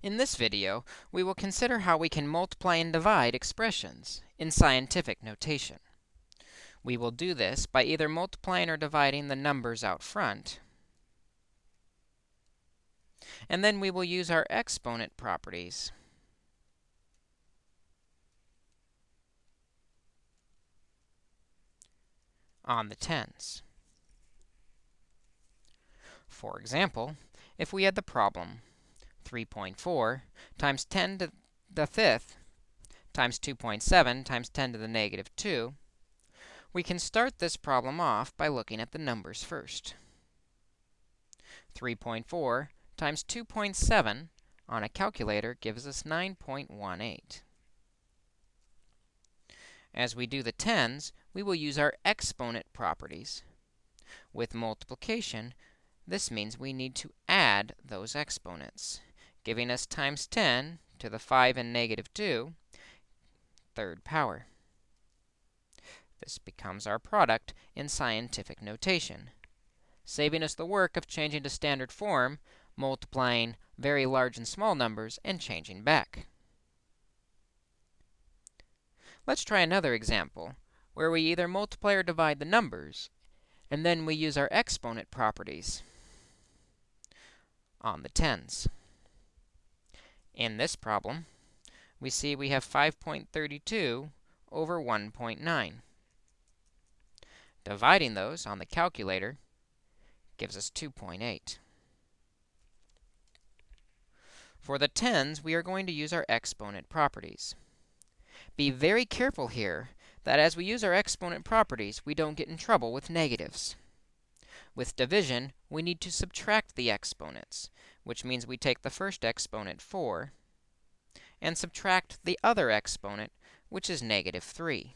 In this video, we will consider how we can multiply and divide expressions in scientific notation. We will do this by either multiplying or dividing the numbers out front, and then we will use our exponent properties on the tens. For example, if we had the problem 3.4 times 10 to the fifth times 2.7 times 10 to the negative 2, we can start this problem off by looking at the numbers first. 3.4 times 2.7 on a calculator gives us 9.18. As we do the tens, we will use our exponent properties. With multiplication, this means we need to add those exponents giving us times 10 to the 5 and negative 2, third power. This becomes our product in scientific notation, saving us the work of changing to standard form, multiplying very large and small numbers, and changing back. Let's try another example, where we either multiply or divide the numbers, and then we use our exponent properties on the tens. In this problem, we see we have 5.32 over 1.9. Dividing those on the calculator gives us 2.8. For the tens, we are going to use our exponent properties. Be very careful here that as we use our exponent properties, we don't get in trouble with negatives. With division, we need to subtract the exponents, which means we take the first exponent, 4, and subtract the other exponent, which is negative 3.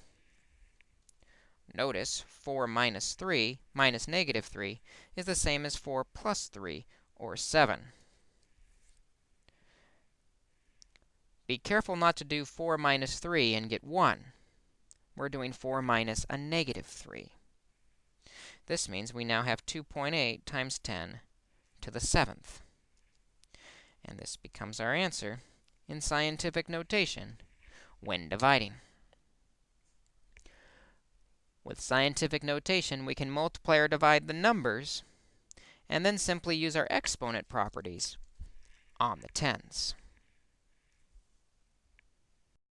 Notice 4 minus 3 minus negative 3 is the same as 4 plus 3, or 7. Be careful not to do 4 minus 3 and get 1. We're doing 4 minus a negative 3. This means we now have 2.8 times 10 to the seventh. And this becomes our answer in scientific notation when dividing. With scientific notation, we can multiply or divide the numbers, and then simply use our exponent properties on the tens.